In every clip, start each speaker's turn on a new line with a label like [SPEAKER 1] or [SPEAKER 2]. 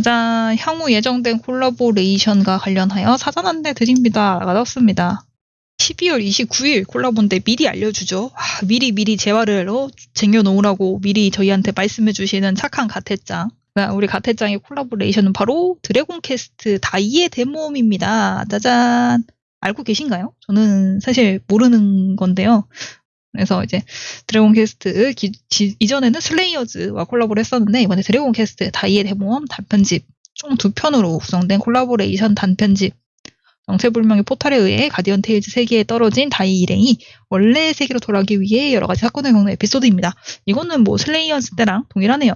[SPEAKER 1] 짜잔 향후 예정된 콜라보레이션과 관련하여 사전 안내 드립니다. 라가 떴습니다. 12월 29일 콜라보인데 미리 알려주죠. 아, 미리 미리 재화를 어, 쟁여놓으라고 미리 저희한테 말씀해주시는 착한 가테짱. 아, 우리 가테짱의 콜라보레이션은 바로 드래곤 퀘스트 다이의 대모험입니다. 짜잔. 알고 계신가요? 저는 사실 모르는 건데요. 그래서 이제 드래곤 퀘스트 기- 지- 이전에는 슬레이어즈와 콜라보를 했었는데 이번에 드래곤 퀘스트 다이의 대모험 단편집 총 두 편으로 구성된 콜라보레이션 단편집 정체불명의 포탈에 의해 가디언 테일즈 세계에 떨어진 다이 일행이 원래의 세계로 돌아가기 위해 여러 가지 사건을 겪는 에피소드입니다. 이거는 뭐 슬레이어즈 때랑 동일하네요.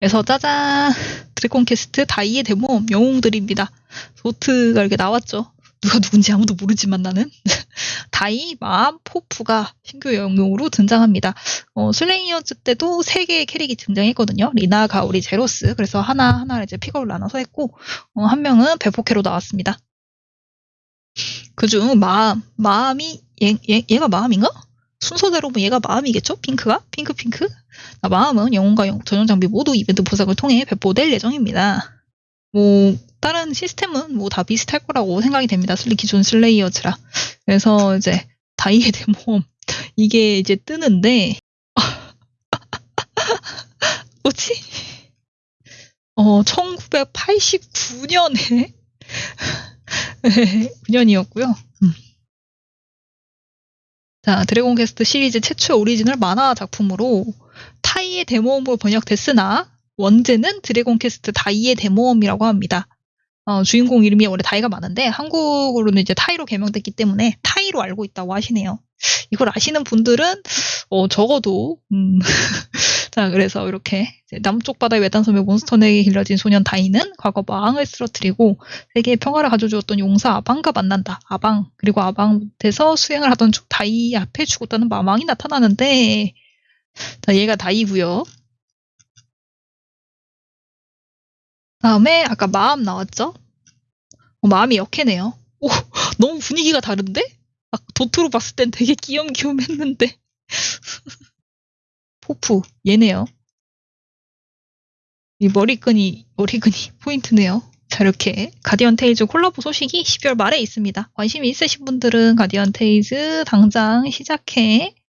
[SPEAKER 1] 그래서 짜잔 드래곤 퀘스트 다이의 대모험 영웅들입니다. 소트가 이렇게 나왔죠. 누가 누군지 아무도 모르지만 나는 다이, 마암, 포프가 신규 영웅으로 등장합니다. 어, 슬레이어즈 때도 세 개의 캐릭이 등장했거든요. 리나, 가우리, 제로스. 그래서 하나 하나 이제 픽업을 나눠서 했고, 어, 한 명은 배포캐로 나왔습니다. 그중 마암, 마암이, 얘, 얘, 얘가 마암인가? 순서대로 보면 얘가 마암이겠죠? 핑크가? 핑크, 핑크? 아, 마암은 영웅과 영- 전용 장비 모두 이벤트 보상을 통해 배포될 예정입니다. 뭐, 다른 시스템은 뭐 다 비슷할 거라고 생각이 됩니다. 슬리 기존 슬레이어즈라. 그래서 이제 다이의 대모험 이게 이제 뜨는데 뭐지? 어 1989년에 9년이었고요. 음. 자 드래곤 퀘스트 시리즈 최초 오리지널 만화 작품으로 타이의 대모험으로 번역됐으나 원제는 드래곤 퀘스트 다이의 대모험이라고 합니다. 어, 주인공 이름이 원래 다이가 많은데 한국으로는 이제 타이로 개명됐기 때문에 타이로 알고 있다고 하시네요. 이걸 아시는 분들은 어, 적어도 음, 자 그래서 이렇게 남쪽 바다의 외딴섬의 몬스터에게 길러진 소년 다이는 과거 마왕을 쓰러뜨리고 세계의 평화를 가져주었던 용사 아방과 만난다. 아방 그리고 아방에서 수행을 하던 중 다이 앞에 죽었다는 마왕이 나타나는데 자 얘가 다이고요. 다음에 아까 마암 나왔죠? 어, 마암이 얘네요. 오, 너무 분위기가 다른데? 아, 도트로 봤을 땐 되게 귀염귀염 했는데. 포프 얘네요. 이 머리끈이 머리끈이 포인트네요. 자 이렇게 가디언 테일즈 콜라보 소식이 12월 말에 있습니다. 관심이 있으신 분들은 가디언 테일즈 당장 시작해